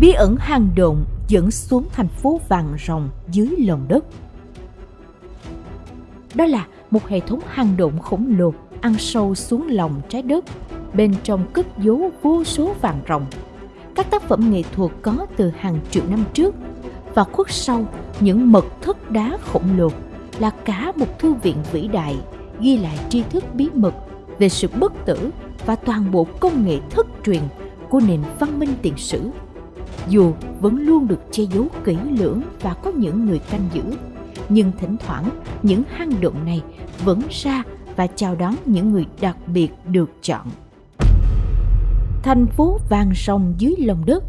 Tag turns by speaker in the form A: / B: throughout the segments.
A: bí ẩn hang động dẫn xuống thành phố vàng rồng dưới lòng đất. Đó là một hệ thống hang động khổng lồ ăn sâu xuống lòng trái đất, bên trong cất giấu vô số vàng rồng. Các tác phẩm nghệ thuật có từ hàng triệu năm trước và khuất sau những mật thất đá khổng lồ là cả một thư viện vĩ đại ghi lại tri thức bí mật về sự bất tử và toàn bộ công nghệ thất truyền của nền văn minh tiền sử dù vẫn luôn được che giấu kỹ lưỡng và có những người canh giữ, nhưng thỉnh thoảng những hang động này vẫn ra và chào đón những người đặc biệt được chọn thành phố vàng sông dưới lòng đất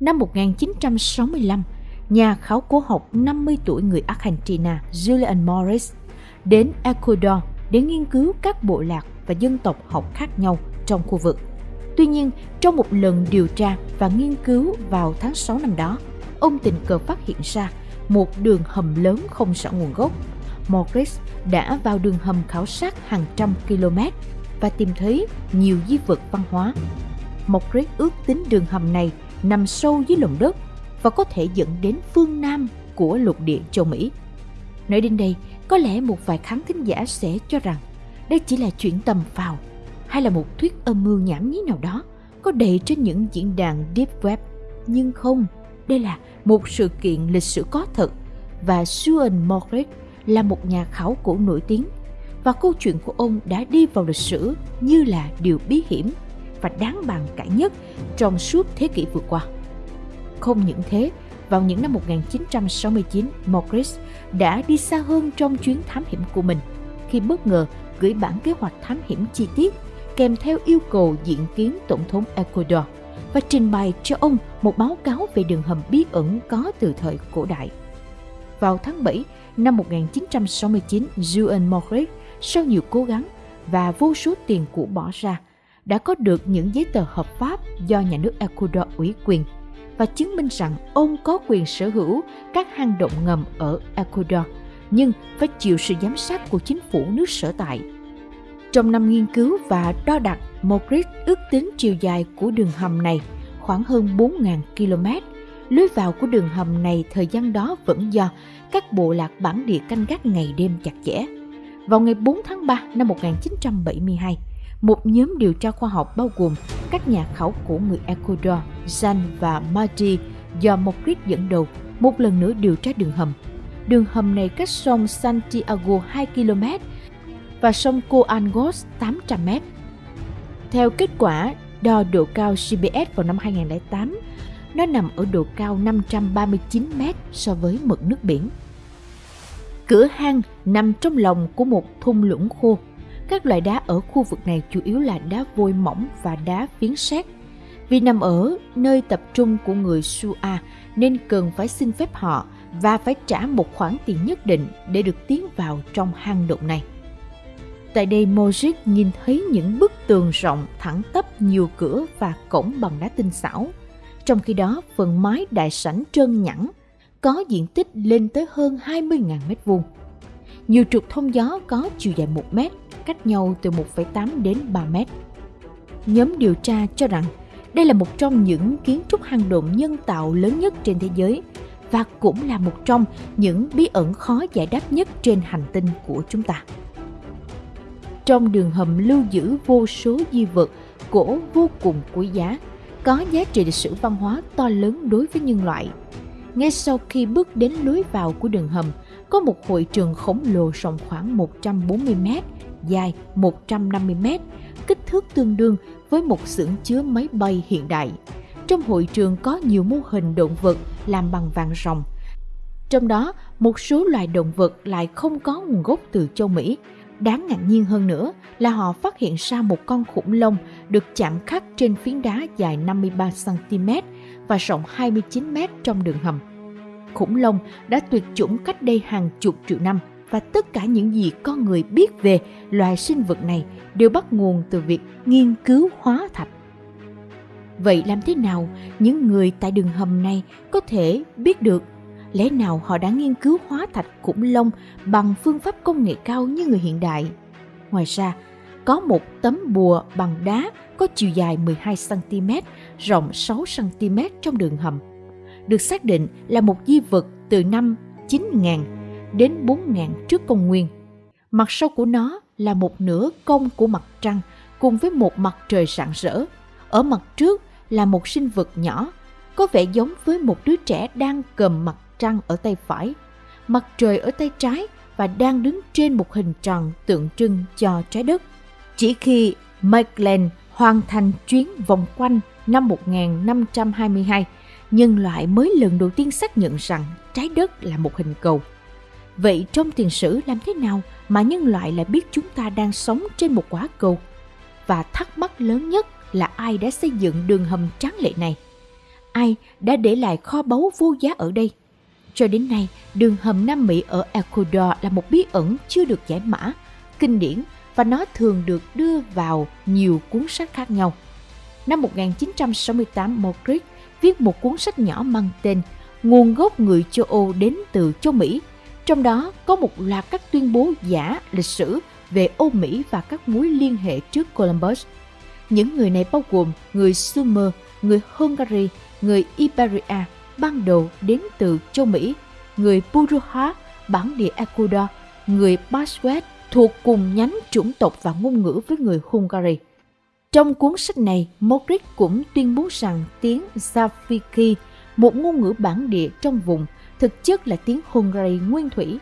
A: năm 1965 nhà khảo cổ học 50 tuổi người Argentina Julian Morris đến Ecuador để nghiên cứu các bộ lạc và dân tộc học khác nhau trong khu vực. Tuy nhiên, trong một lần điều tra và nghiên cứu vào tháng 6 năm đó, ông tình cờ phát hiện ra một đường hầm lớn không rõ nguồn gốc. Morris đã vào đường hầm khảo sát hàng trăm km và tìm thấy nhiều di vật văn hóa. Morris ước tính đường hầm này nằm sâu dưới lòng đất và có thể dẫn đến phương Nam của lục địa châu Mỹ. Nói đến đây, có lẽ một vài khán thính giả sẽ cho rằng đây chỉ là chuyện tầm phào hay là một thuyết âm mưu nhảm nhí nào đó có đầy trên những diễn đàn Deep Web. Nhưng không, đây là một sự kiện lịch sử có thật và Sean Morris là một nhà khảo cổ nổi tiếng và câu chuyện của ông đã đi vào lịch sử như là điều bí hiểm và đáng bàn cãi nhất trong suốt thế kỷ vừa qua. Không những thế, vào những năm 1969, Morris đã đi xa hơn trong chuyến thám hiểm của mình khi bất ngờ gửi bản kế hoạch thám hiểm chi tiết kèm theo yêu cầu diện kiến Tổng thống Ecuador và trình bày cho ông một báo cáo về đường hầm bí ẩn có từ thời cổ đại. Vào tháng 7 năm 1969, Juan Morris sau nhiều cố gắng và vô số tiền của bỏ ra đã có được những giấy tờ hợp pháp do nhà nước Ecuador ủy quyền và chứng minh rằng ông có quyền sở hữu các hang động ngầm ở Ecuador, nhưng phải chịu sự giám sát của chính phủ nước sở tại. Trong năm nghiên cứu và đo đạc, Mogris ước tính chiều dài của đường hầm này khoảng hơn 4.000 km. Lối vào của đường hầm này thời gian đó vẫn do các bộ lạc bản địa canh gác ngày đêm chặt chẽ. Vào ngày 4 tháng 3 năm 1972, một nhóm điều tra khoa học bao gồm các nhà khảo cổ người Ecuador, Jan và Marty do Mogris dẫn đầu một lần nữa điều tra đường hầm. Đường hầm này cách sông Santiago 2 km và sông Coangos 800 m. Theo kết quả đo độ cao CBS vào năm 2008, nó nằm ở độ cao 539 m so với mực nước biển. Cửa hang nằm trong lòng của một thung lũng khô các loại đá ở khu vực này chủ yếu là đá vôi mỏng và đá phiến sét. Vì nằm ở nơi tập trung của người Sua nên cần phải xin phép họ và phải trả một khoản tiền nhất định để được tiến vào trong hang động này. Tại đây Mojik nhìn thấy những bức tường rộng thẳng tắp nhiều cửa và cổng bằng đá tinh xảo. Trong khi đó, phần mái đại sảnh trơn nhẵn, có diện tích lên tới hơn 20.000 mét vuông. Nhiều trục thông gió có chiều dài 1 mét cách nhau từ 1,8 đến 3 mét. Nhóm điều tra cho rằng đây là một trong những kiến trúc hang động nhân tạo lớn nhất trên thế giới và cũng là một trong những bí ẩn khó giải đáp nhất trên hành tinh của chúng ta. Trong đường hầm lưu giữ vô số di vật cổ vô cùng quý giá, có giá trị lịch sử văn hóa to lớn đối với nhân loại. Ngay sau khi bước đến lối vào của đường hầm, có một hội trường khổng lồ rộng khoảng 140 mét dài 150 mét, kích thước tương đương với một xưởng chứa máy bay hiện đại. Trong hội trường có nhiều mô hình động vật làm bằng vàng rồng. Trong đó, một số loài động vật lại không có nguồn gốc từ châu Mỹ. Đáng ngạc nhiên hơn nữa là họ phát hiện ra một con khủng long được chạm khắc trên phiến đá dài 53cm và rộng 29m trong đường hầm. Khủng long đã tuyệt chủng cách đây hàng chục triệu năm – và tất cả những gì con người biết về loài sinh vật này đều bắt nguồn từ việc nghiên cứu hóa thạch. Vậy làm thế nào những người tại đường hầm này có thể biết được lẽ nào họ đã nghiên cứu hóa thạch khủng long bằng phương pháp công nghệ cao như người hiện đại? Ngoài ra, có một tấm bùa bằng đá có chiều dài 12cm, rộng 6cm trong đường hầm. Được xác định là một di vật từ năm 9000 đến 4000 trước công nguyên. Mặt sau của nó là một nửa cong của mặt trăng cùng với một mặt trời rạng rỡ. Ở mặt trước là một sinh vật nhỏ, có vẻ giống với một đứa trẻ đang cầm mặt trăng ở tay phải, mặt trời ở tay trái và đang đứng trên một hình tròn tượng trưng cho trái đất. Chỉ khi Magellan hoàn thành chuyến vòng quanh năm 1522, nhân loại mới lần đầu tiên xác nhận rằng trái đất là một hình cầu. Vậy trong tiền sử làm thế nào mà nhân loại lại biết chúng ta đang sống trên một quả cầu? Và thắc mắc lớn nhất là ai đã xây dựng đường hầm tráng lệ này? Ai đã để lại kho báu vô giá ở đây? Cho đến nay, đường hầm Nam Mỹ ở Ecuador là một bí ẩn chưa được giải mã, kinh điển và nó thường được đưa vào nhiều cuốn sách khác nhau. Năm 1968, Mogric viết một cuốn sách nhỏ mang tên Nguồn gốc người châu Âu đến từ châu Mỹ. Trong đó có một loạt các tuyên bố giả lịch sử về Âu Mỹ và các mối liên hệ trước Columbus. Những người này bao gồm người Sumer, người Hungary, người Iberia, ban đầu đến từ châu Mỹ, người Puruha, bản địa Ecuador, người Basquet thuộc cùng nhánh chủng tộc và ngôn ngữ với người Hungary. Trong cuốn sách này, Mogric cũng tuyên bố rằng tiếng Zafiki, một ngôn ngữ bản địa trong vùng, thực chất là tiếng Hungary nguyên thủy.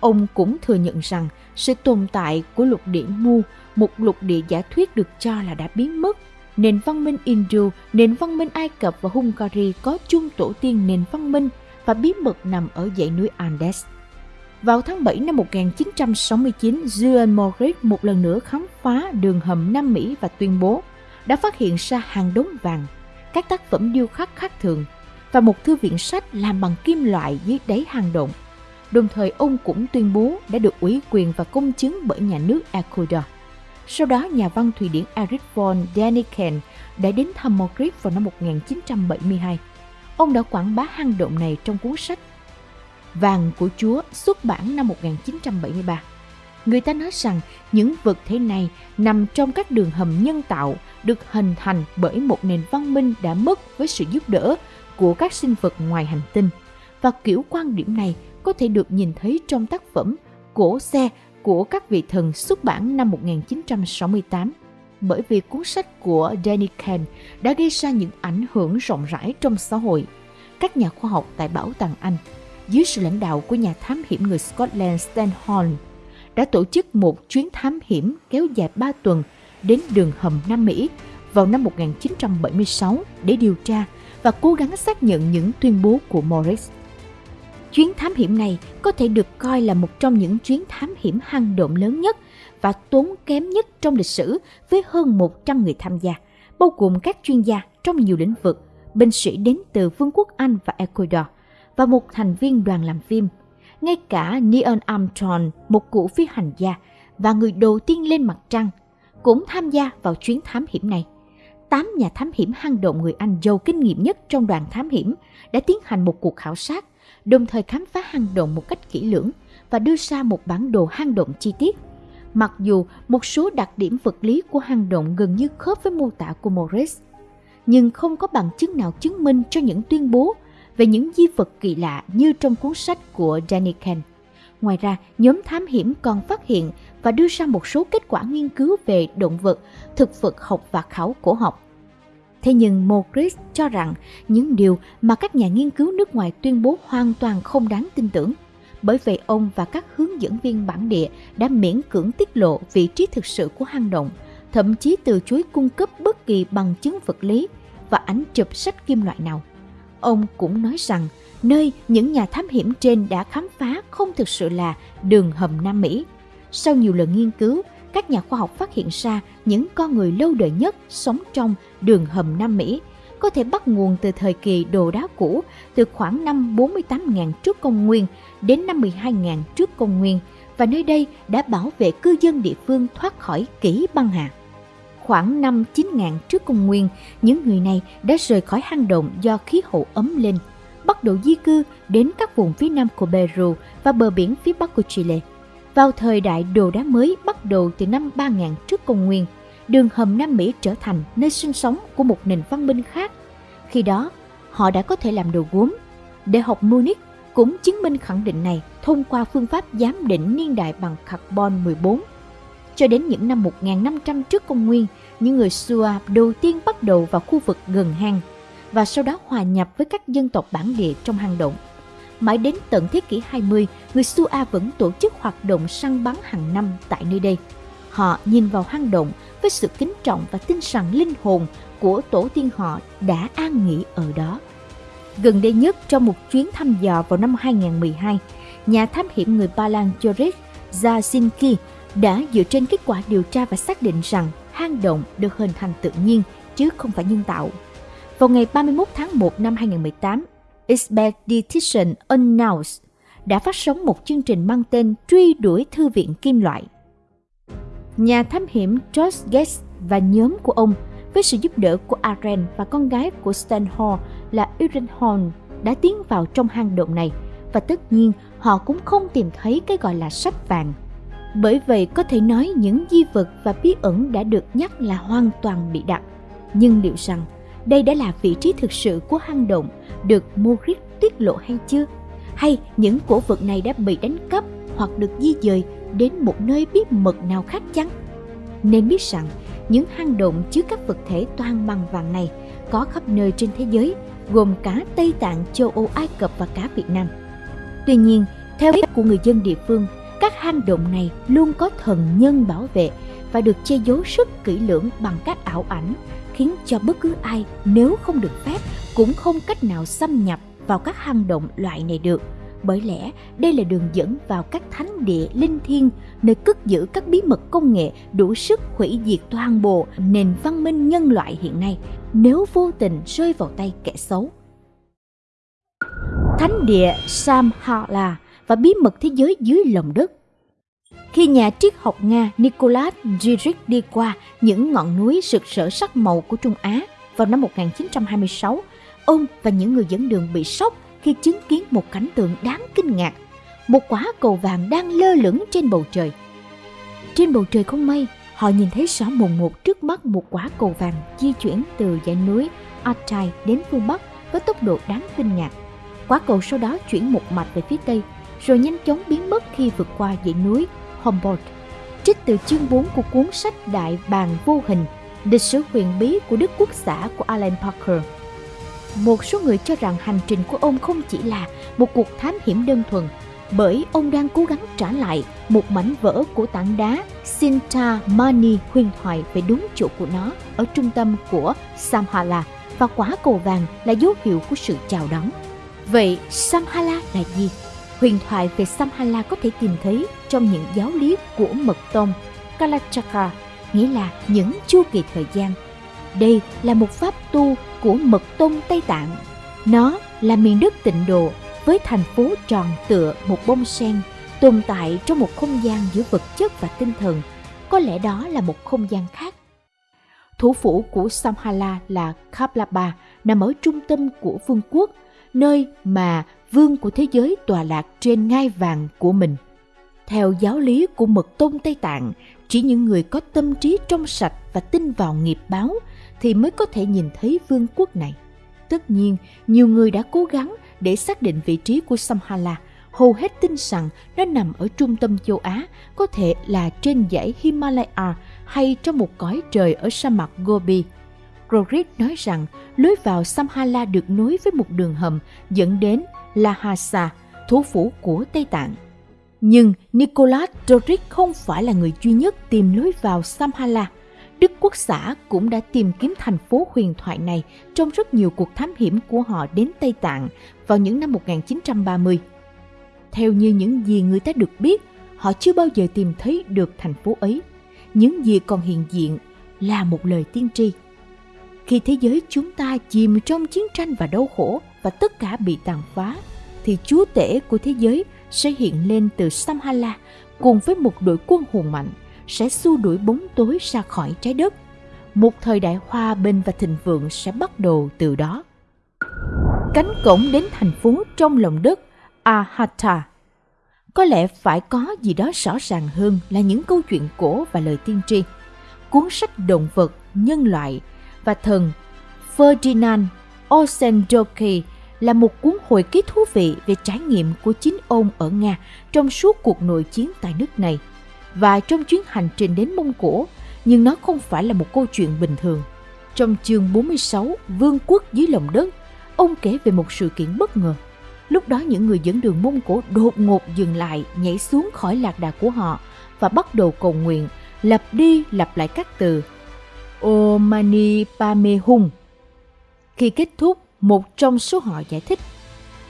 A: Ông cũng thừa nhận rằng sự tồn tại của lục địa Mu, một lục địa giả thuyết được cho là đã biến mất. Nền văn minh Hindu, nền văn minh Ai Cập và Hungary có chung tổ tiên nền văn minh và bí mật nằm ở dãy núi Andes. Vào tháng 7 năm 1969, Julian Morris một lần nữa khám phá đường hầm Nam Mỹ và tuyên bố đã phát hiện ra hàng đống vàng, các tác phẩm điêu khắc khác thường và một thư viện sách làm bằng kim loại dưới đáy hang động. Đồng thời ông cũng tuyên bố đã được ủy quyền và công chứng bởi nhà nước Ecuador. Sau đó, nhà văn Thụy Điển Erich von Däniken đã đến thăm Madrid vào năm 1972. Ông đã quảng bá hang động này trong cuốn sách Vàng của Chúa xuất bản năm 1973. Người ta nói rằng những vật thể này nằm trong các đường hầm nhân tạo được hình thành bởi một nền văn minh đã mất với sự giúp đỡ của các sinh vật ngoài hành tinh. Và kiểu quan điểm này có thể được nhìn thấy trong tác phẩm Cổ xe của các vị thần xuất bản năm 1968 bởi vì cuốn sách của Danny Kahn đã gây ra những ảnh hưởng rộng rãi trong xã hội. Các nhà khoa học tại Bảo tàng Anh dưới sự lãnh đạo của nhà thám hiểm người Scotland Stan Horn, đã tổ chức một chuyến thám hiểm kéo dài 3 tuần đến đường hầm Nam Mỹ vào năm 1976 để điều tra và cố gắng xác nhận những tuyên bố của Morris. Chuyến thám hiểm này có thể được coi là một trong những chuyến thám hiểm hang động lớn nhất và tốn kém nhất trong lịch sử với hơn 100 người tham gia, bao gồm các chuyên gia trong nhiều lĩnh vực, binh sĩ đến từ Vương quốc Anh và Ecuador, và một thành viên đoàn làm phim. Ngay cả Neil Armstrong, một cụ phi hành gia và người đầu tiên lên mặt trăng, cũng tham gia vào chuyến thám hiểm này. Tám nhà thám hiểm hang động người Anh giàu kinh nghiệm nhất trong đoàn thám hiểm đã tiến hành một cuộc khảo sát, đồng thời khám phá hang động một cách kỹ lưỡng và đưa ra một bản đồ hang động chi tiết. Mặc dù một số đặc điểm vật lý của hang động gần như khớp với mô tả của Morris, nhưng không có bằng chứng nào chứng minh cho những tuyên bố về những di vật kỳ lạ như trong cuốn sách của Danny Ken. Ngoài ra, nhóm thám hiểm còn phát hiện và đưa ra một số kết quả nghiên cứu về động vật, thực vật học và khảo cổ học. Thế nhưng Mogris cho rằng những điều mà các nhà nghiên cứu nước ngoài tuyên bố hoàn toàn không đáng tin tưởng. Bởi vậy ông và các hướng dẫn viên bản địa đã miễn cưỡng tiết lộ vị trí thực sự của hang động, thậm chí từ chối cung cấp bất kỳ bằng chứng vật lý và ảnh chụp sách kim loại nào. Ông cũng nói rằng nơi những nhà thám hiểm trên đã khám phá không thực sự là đường hầm Nam Mỹ. Sau nhiều lần nghiên cứu, các nhà khoa học phát hiện ra những con người lâu đời nhất sống trong đường hầm Nam Mỹ có thể bắt nguồn từ thời kỳ đồ đá cũ từ khoảng năm 48.000 trước công nguyên đến năm 12.000 trước công nguyên và nơi đây đã bảo vệ cư dân địa phương thoát khỏi kỷ băng hà khoảng năm 9.000 trước công nguyên, những người này đã rời khỏi hang động do khí hậu ấm lên, bắt đầu di cư đến các vùng phía nam của Peru và bờ biển phía bắc của Chile. Vào thời đại đồ đá mới bắt đầu từ năm 3000 trước công nguyên, đường hầm Nam Mỹ trở thành nơi sinh sống của một nền văn minh khác. Khi đó, họ đã có thể làm đồ gốm. Đại học Munich cũng chứng minh khẳng định này thông qua phương pháp giám định niên đại bằng carbon 14. Cho đến những năm 1500 trước công nguyên, những người Sua đầu tiên bắt đầu vào khu vực gần hang và sau đó hòa nhập với các dân tộc bản địa trong hang động. Mãi đến tận thế kỷ 20, người Sua vẫn tổ chức hoạt động săn bắn hàng năm tại nơi đây. Họ nhìn vào hang động với sự kính trọng và tin rằng linh hồn của tổ tiên họ đã an nghỉ ở đó. Gần đây nhất trong một chuyến thăm dò vào năm 2012, nhà thám hiểm người Ba Lan Joris Jasinski đã dựa trên kết quả điều tra và xác định rằng hang động được hình thành tự nhiên chứ không phải nhân tạo. Vào ngày 31 tháng 1 năm 2018, Expedition Unknowns đã phát sóng một chương trình mang tên Truy đuổi thư viện kim loại. Nhà thám hiểm George Gates và nhóm của ông với sự giúp đỡ của Aren và con gái của Stan Hall là Irene Horn đã tiến vào trong hang động này và tất nhiên họ cũng không tìm thấy cái gọi là sách vàng. Bởi vậy có thể nói những di vật và bí ẩn đã được nhắc là hoàn toàn bị đặt. Nhưng liệu rằng đây đã là vị trí thực sự của hang động được Moritz tiết lộ hay chưa? Hay những cổ vật này đã bị đánh cắp hoặc được di dời đến một nơi bí mật nào khác chăng? Nên biết rằng những hang động chứa các vật thể toàn bằng vàng này có khắp nơi trên thế giới, gồm cả Tây Tạng, châu Âu, Ai Cập và cả Việt Nam. Tuy nhiên, theo ý của người dân địa phương, các hang động này luôn có thần nhân bảo vệ và được che giấu rất kỹ lưỡng bằng các ảo ảnh khiến cho bất cứ ai nếu không được phép cũng không cách nào xâm nhập vào các hang động loại này được. Bởi lẽ, đây là đường dẫn vào các thánh địa linh thiêng, nơi cất giữ các bí mật công nghệ đủ sức hủy diệt toàn bộ nền văn minh nhân loại hiện nay, nếu vô tình rơi vào tay kẻ xấu. Thánh địa Samhala và bí mật thế giới dưới lòng đất khi nhà triết học Nga Nikolai Giric đi qua những ngọn núi rực rỡ sắc màu của Trung Á vào năm 1926, ông và những người dẫn đường bị sốc khi chứng kiến một cảnh tượng đáng kinh ngạc. Một quả cầu vàng đang lơ lửng trên bầu trời. Trên bầu trời không mây, họ nhìn thấy rõ mồn một trước mắt một quả cầu vàng di chuyển từ dãy núi Altai đến phương Bắc với tốc độ đáng kinh ngạc. Quả cầu sau đó chuyển một mạch về phía Tây, rồi nhanh chóng biến mất khi vượt qua dãy núi Humboldt. Trích từ chương 4 của cuốn sách Đại bàng vô hình, lịch sử huyền bí của Đức Quốc xã của Alan Parker. Một số người cho rằng hành trình của ông không chỉ là một cuộc thám hiểm đơn thuần, bởi ông đang cố gắng trả lại một mảnh vỡ của tảng đá Sinta Mani huyền thoại về đúng chỗ của nó ở trung tâm của Samhala và quả cầu vàng là dấu hiệu của sự chào đón. Vậy Samhala là gì? Huyền thoại về Samhala có thể tìm thấy trong những giáo lý của mật tông Kalachakra, nghĩa là những chu kỳ thời gian. Đây là một pháp tu của mật tông Tây Tạng. Nó là miền đất tịnh độ với thành phố tròn tựa một bông sen tồn tại trong một không gian giữa vật chất và tinh thần. Có lẽ đó là một không gian khác. Thủ phủ của Samhala là Kaplapa, nằm ở trung tâm của vương quốc, nơi mà vương của thế giới tòa lạc trên ngai vàng của mình. Theo giáo lý của mật tôn Tây Tạng, chỉ những người có tâm trí trong sạch và tin vào nghiệp báo thì mới có thể nhìn thấy vương quốc này. Tất nhiên, nhiều người đã cố gắng để xác định vị trí của Samhala. Hầu hết tin rằng nó nằm ở trung tâm châu Á, có thể là trên dãy Himalaya hay trong một cõi trời ở sa mạc Gobi. Rodrik nói rằng lối vào Samhala được nối với một đường hầm dẫn đến Lhasa, thủ phủ của Tây Tạng. Nhưng Nicholas Doric không phải là người duy nhất tìm lối vào Samhala. Đức Quốc xã cũng đã tìm kiếm thành phố huyền thoại này trong rất nhiều cuộc thám hiểm của họ đến Tây Tạng vào những năm 1930. Theo như những gì người ta được biết, họ chưa bao giờ tìm thấy được thành phố ấy. Những gì còn hiện diện là một lời tiên tri. Khi thế giới chúng ta chìm trong chiến tranh và đau khổ và tất cả bị tàn phá, thì chúa tể của thế giới sẽ hiện lên từ Samhala cùng với một đội quân hùng mạnh sẽ xua đuổi bóng tối ra khỏi trái đất. Một thời đại hòa bình và thịnh vượng sẽ bắt đầu từ đó. Cánh cổng đến thành phố trong lòng đất Ahata có lẽ phải có gì đó rõ ràng hơn là những câu chuyện cổ và lời tiên tri. Cuốn sách động vật, nhân loại và thần Ferdinand Osendoki là một cuốn hồi ký thú vị về trải nghiệm của chính ông ở Nga trong suốt cuộc nội chiến tại nước này và trong chuyến hành trình đến Mông Cổ, nhưng nó không phải là một câu chuyện bình thường. Trong chương 46, Vương quốc dưới lòng đất, ông kể về một sự kiện bất ngờ. Lúc đó những người dẫn đường Mông Cổ đột ngột dừng lại, nhảy xuống khỏi lạc đà của họ và bắt đầu cầu nguyện, lặp đi lặp lại các từ Omani Pame Hung. Khi kết thúc, một trong số họ giải thích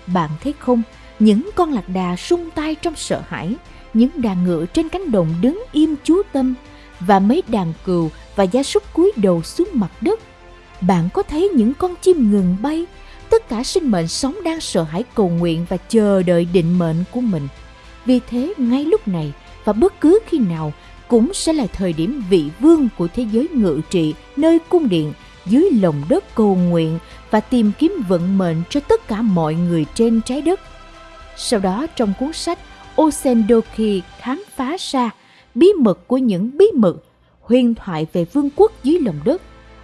A: Bạn thấy không, những con lạc đà sung tay trong sợ hãi, những đàn ngựa trên cánh đồng đứng im chú tâm và mấy đàn cừu và gia súc cúi đầu xuống mặt đất. Bạn có thấy những con chim ngừng bay, tất cả sinh mệnh sống đang sợ hãi cầu nguyện và chờ đợi định mệnh của mình. Vì thế ngay lúc này và bất cứ khi nào cũng sẽ là thời điểm vị vương của thế giới ngự trị nơi cung điện dưới lòng đất cầu nguyện và tìm kiếm vận mệnh cho tất cả mọi người trên trái đất. Sau đó trong cuốn sách Osendoki khám phá ra bí mật của những bí mật, huyền thoại về vương quốc dưới lòng đất.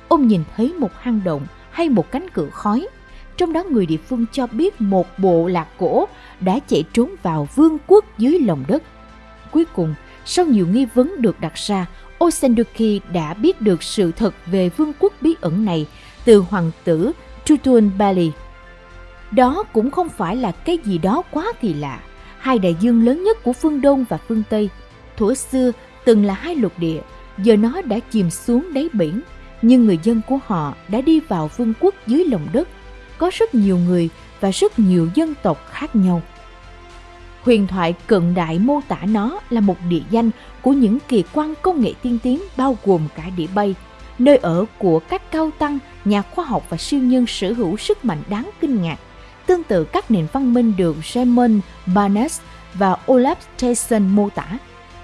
A: Ông nhìn thấy một hang động hay một cánh cửa khói. Trong đó người địa phương cho biết một bộ lạc cổ đã chạy trốn vào vương quốc dưới lòng đất. Cuối cùng, sau nhiều nghi vấn được đặt ra, Osenduki đã biết được sự thật về vương quốc bí ẩn này từ hoàng tử Tutun Bali. Đó cũng không phải là cái gì đó quá kỳ lạ. Hai đại dương lớn nhất của phương Đông và phương Tây, thuở xưa từng là hai lục địa, giờ nó đã chìm xuống đáy biển, nhưng người dân của họ đã đi vào vương quốc dưới lòng đất. Có rất nhiều người và rất nhiều dân tộc khác nhau. Huyền thoại cận đại mô tả nó là một địa danh của những kỳ quan công nghệ tiên tiến bao gồm cả đĩa bay, nơi ở của các cao tăng, nhà khoa học và siêu nhân sở hữu sức mạnh đáng kinh ngạc. Tương tự các nền văn minh được Raymond Barnes và Olaf Tyson mô tả.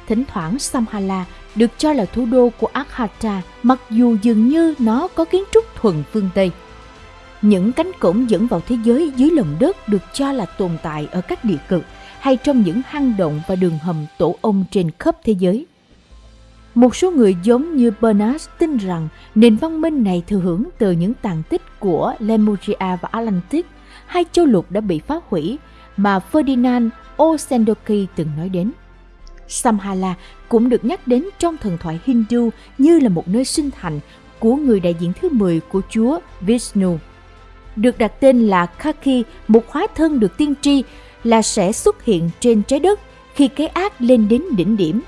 A: Thỉnh thoảng Samhala được cho là thủ đô của Akhata mặc dù dường như nó có kiến trúc thuần phương Tây. Những cánh cổng dẫn vào thế giới dưới lòng đất được cho là tồn tại ở các địa cực hay trong những hang động và đường hầm tổ ong trên khắp thế giới. Một số người giống như Bernard tin rằng nền văn minh này thừa hưởng từ những tàn tích của Lemuria và Atlantis, hai châu lục đã bị phá hủy mà Ferdinand Osendoki từng nói đến. Samhala cũng được nhắc đến trong thần thoại Hindu như là một nơi sinh thành của người đại diện thứ 10 của Chúa Vishnu. Được đặt tên là Khaki, một hóa thân được tiên tri là sẽ xuất hiện trên trái đất khi cái ác lên đến đỉnh điểm.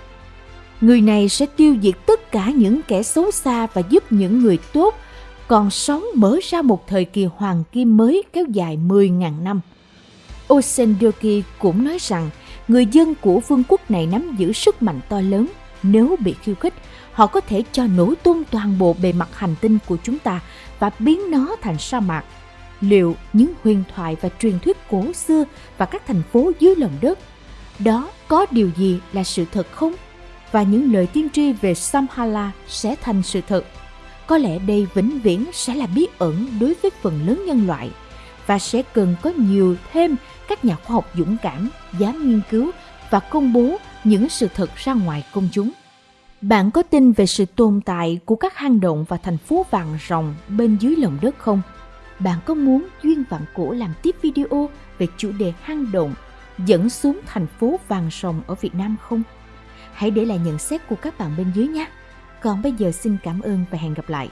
A: Người này sẽ tiêu diệt tất cả những kẻ xấu xa và giúp những người tốt còn sống mở ra một thời kỳ hoàng kim mới kéo dài 10.000 năm. Osendoki cũng nói rằng người dân của vương quốc này nắm giữ sức mạnh to lớn. Nếu bị khiêu khích, họ có thể cho nổ tung toàn bộ bề mặt hành tinh của chúng ta và biến nó thành sa mạc liệu những huyền thoại và truyền thuyết cổ xưa và các thành phố dưới lòng đất, đó có điều gì là sự thật không? Và những lời tiên tri về Samhala sẽ thành sự thật. Có lẽ đây vĩnh viễn sẽ là bí ẩn đối với phần lớn nhân loại và sẽ cần có nhiều thêm các nhà khoa học dũng cảm, dám nghiên cứu và công bố những sự thật ra ngoài công chúng. Bạn có tin về sự tồn tại của các hang động và thành phố vàng rồng bên dưới lòng đất không? Bạn có muốn Duyên Vạn Cổ làm tiếp video về chủ đề hang động dẫn xuống thành phố vàng rồng ở Việt Nam không? Hãy để lại nhận xét của các bạn bên dưới nhé. Còn bây giờ xin cảm ơn và hẹn gặp lại.